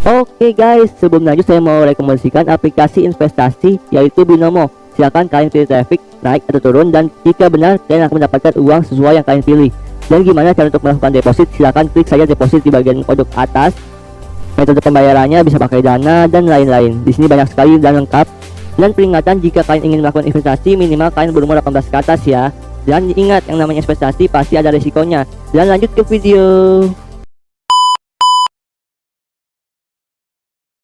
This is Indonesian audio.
Oke guys, sebelum lanjut saya mau rekomendasikan aplikasi investasi yaitu Binomo. Silahkan kalian pilih traffic naik atau turun dan jika benar kalian akan mendapatkan uang sesuai yang kalian pilih. Dan gimana cara untuk melakukan deposit? Silahkan klik saja deposit di bagian pojok atas. Metode pembayarannya bisa pakai dana dan lain-lain. Di sini banyak sekali dan lengkap. Dan peringatan jika kalian ingin melakukan investasi minimal kalian berumur 18 ke atas ya. Dan ingat yang namanya investasi pasti ada risikonya. Dan lanjut ke video.